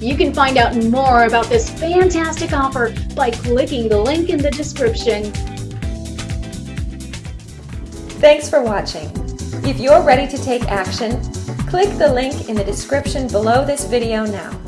You can find out more about this fantastic offer by clicking the link in the description. Thanks for watching. If you're ready to take action, click the link in the description below this video now.